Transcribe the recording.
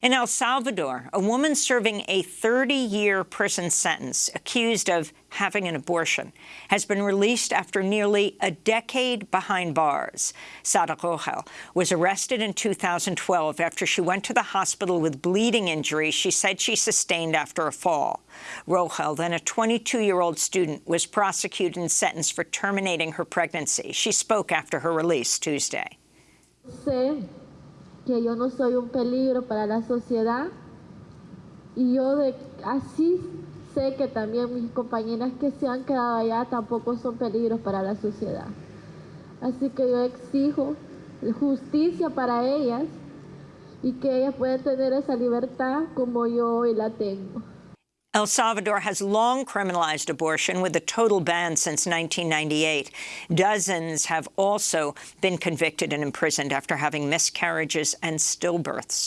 In El Salvador, a woman serving a 30-year prison sentence accused of having an abortion has been released after nearly a decade behind bars. Sara Rogel was arrested in 2012 after she went to the hospital with bleeding injuries she said she sustained after a fall. Rogel, then a 22-year-old student, was prosecuted and sentenced for terminating her pregnancy. She spoke after her release Tuesday. Que yo no soy un peligro para la sociedad y yo así sé que también mis compañeras que se han quedado allá tampoco son peligros para la sociedad. Así que yo exijo justicia para ellas y que ellas puedan tener esa libertad como yo hoy la tengo. El Salvador has long criminalized abortion with a total ban since 1998. Dozens have also been convicted and imprisoned after having miscarriages and stillbirths.